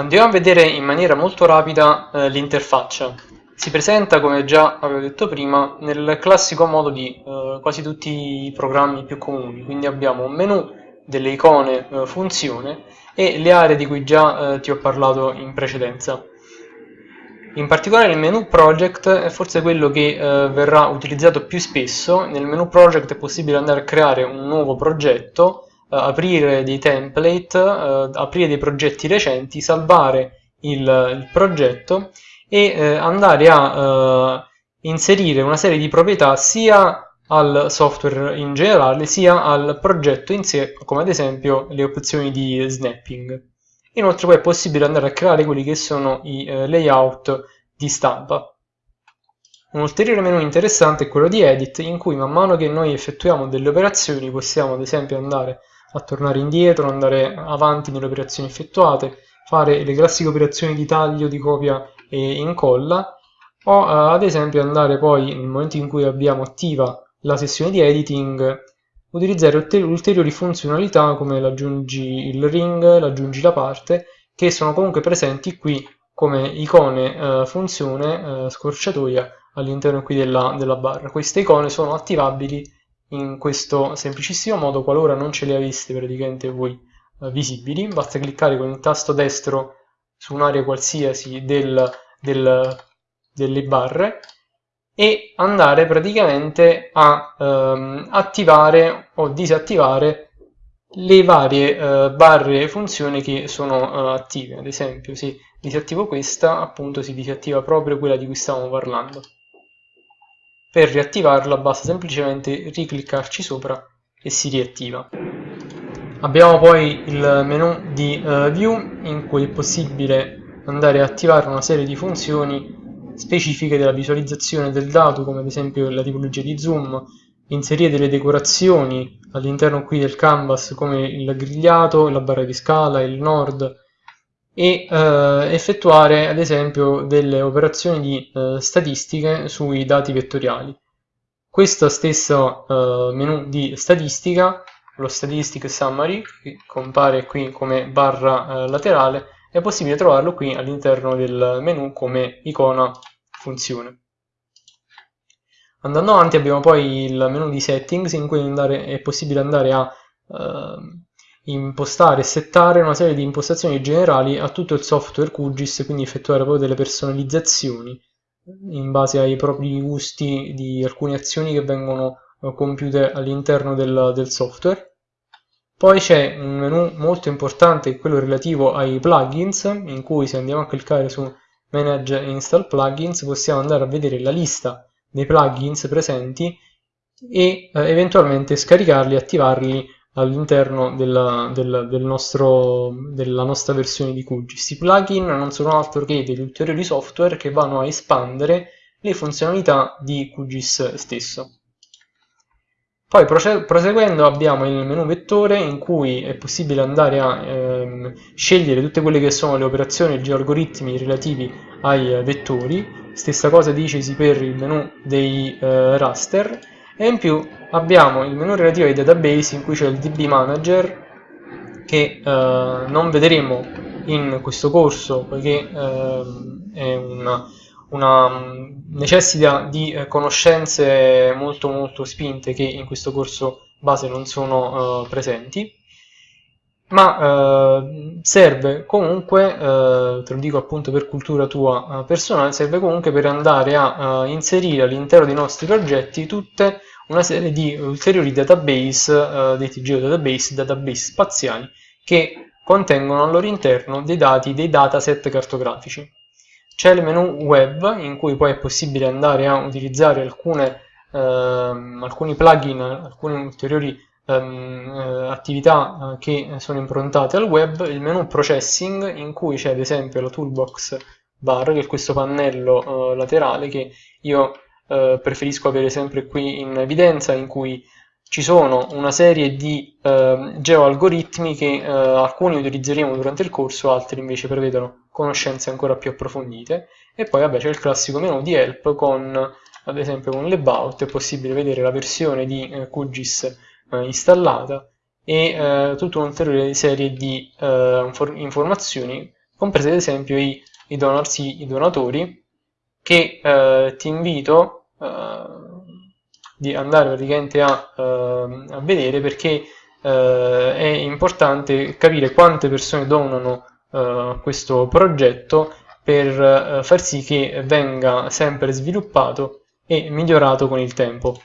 Andiamo a vedere in maniera molto rapida eh, l'interfaccia. Si presenta, come già avevo detto prima, nel classico modo di eh, quasi tutti i programmi più comuni, quindi abbiamo un menu, delle icone eh, funzione e le aree di cui già eh, ti ho parlato in precedenza. In particolare il menu project è forse quello che eh, verrà utilizzato più spesso. Nel menu project è possibile andare a creare un nuovo progetto, aprire dei template, eh, aprire dei progetti recenti, salvare il, il progetto e eh, andare a eh, inserire una serie di proprietà sia al software in generale sia al progetto in sé, come ad esempio le opzioni di snapping. Inoltre poi è possibile andare a creare quelli che sono i eh, layout di stampa. Un ulteriore menu interessante è quello di Edit, in cui man mano che noi effettuiamo delle operazioni possiamo ad esempio andare a tornare indietro, andare avanti nelle operazioni effettuate, fare le classiche operazioni di taglio, di copia e incolla, o eh, ad esempio andare poi nel momento in cui abbiamo attiva la sessione di editing utilizzare ulteriori funzionalità come l'aggiungi il ring, l'aggiungi la parte, che sono comunque presenti qui come icone eh, funzione eh, scorciatoia all'interno qui della, della barra. Queste icone sono attivabili in questo semplicissimo modo qualora non ce le aveste praticamente voi eh, visibili. Basta cliccare con il tasto destro su un'area qualsiasi del, del, delle barre e andare praticamente a ehm, attivare o disattivare le varie eh, barre funzioni che sono eh, attive. Ad esempio, se disattivo questa, appunto si disattiva proprio quella di cui stavamo parlando. Per riattivarla basta semplicemente ricliccarci sopra e si riattiva. Abbiamo poi il menu di uh, View in cui è possibile andare a attivare una serie di funzioni specifiche della visualizzazione del dato, come ad esempio la tipologia di zoom, inserire delle decorazioni all'interno qui del canvas come il grigliato, la barra di scala, il nord e eh, effettuare ad esempio delle operazioni di eh, statistiche sui dati vettoriali. Questa stessa eh, menu di statistica, lo Statistic Summary, che compare qui come barra eh, laterale, è possibile trovarlo qui all'interno del menu come icona funzione. Andando avanti abbiamo poi il menu di settings in cui andare, è possibile andare a eh, impostare e settare una serie di impostazioni generali a tutto il software QGIS, quindi effettuare poi delle personalizzazioni in base ai propri gusti di alcune azioni che vengono eh, compiute all'interno del, del software. Poi c'è un menu molto importante, quello relativo ai plugins, in cui se andiamo a cliccare su Manage Install Plugins possiamo andare a vedere la lista dei plugins presenti e eh, eventualmente scaricarli e attivarli all'interno della, del, del della nostra versione di QGIS. I plugin non sono altro che degli ulteriori software che vanno a espandere le funzionalità di QGIS stesso. Poi proseguendo abbiamo il menu vettore in cui è possibile andare a ehm, scegliere tutte quelle che sono le operazioni e gli algoritmi relativi ai eh, vettori, stessa cosa dicesi per il menu dei eh, raster e in più abbiamo il menu relativo ai database in cui c'è il DB Manager che eh, non vedremo in questo corso poiché eh, è una una, necessita di eh, conoscenze molto molto spinte che in questo corso base non sono uh, presenti. Ma uh, serve comunque, uh, te lo dico appunto per cultura tua personale, serve comunque per andare a inserire all'interno dei nostri progetti tutte una serie di ulteriori database, detti geodatabase, database spaziali, che contengono al loro interno dei dati, dei dataset cartografici. C'è il menu web in cui poi è possibile andare a utilizzare alcune, ehm, alcuni plugin, alcune ulteriori ehm, eh, attività eh, che sono improntate al web, il menu processing in cui c'è ad esempio la toolbox bar, che è questo pannello eh, laterale che io eh, preferisco avere sempre qui in evidenza, in cui ci sono una serie di eh, geoalgoritmi che eh, alcuni utilizzeremo durante il corso, altri invece prevedono conoscenze ancora più approfondite. E poi vabbè c'è il classico menu di help con ad esempio con l'about è possibile vedere la versione di eh, QGIS eh, installata e eh, tutta un'ulteriore serie di eh, informazioni compresi ad esempio i, i, donatori, che eh, ti invito eh, di andare praticamente a, eh, a vedere perché eh, è importante capire quante persone donano eh, questo progetto per far sì che venga sempre sviluppato e migliorato con il tempo.